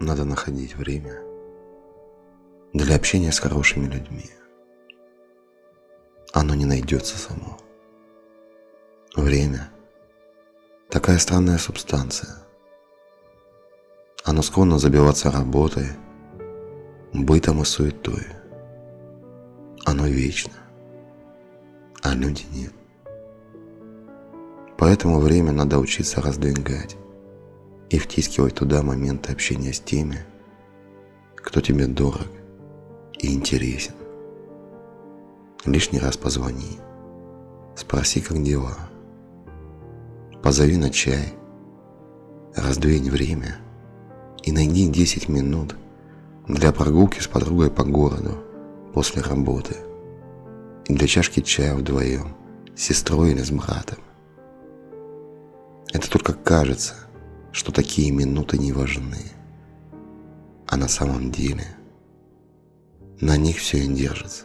надо находить время для общения с хорошими людьми. Оно не найдется само. Время – такая странная субстанция. Оно склонно забиваться работой, бытом и суетой. Оно вечно, а люди нет. Поэтому время надо учиться раздвигать и втискивать туда моменты общения с теми, кто тебе дорог и интересен. Лишний раз позвони, спроси, как дела. Позови на чай, раздвинь время и найди 10 минут для прогулки с подругой по городу после работы и для чашки чая вдвоем с сестрой или с братом. Это только кажется – что такие минуты не важны. А на самом деле на них все и держится.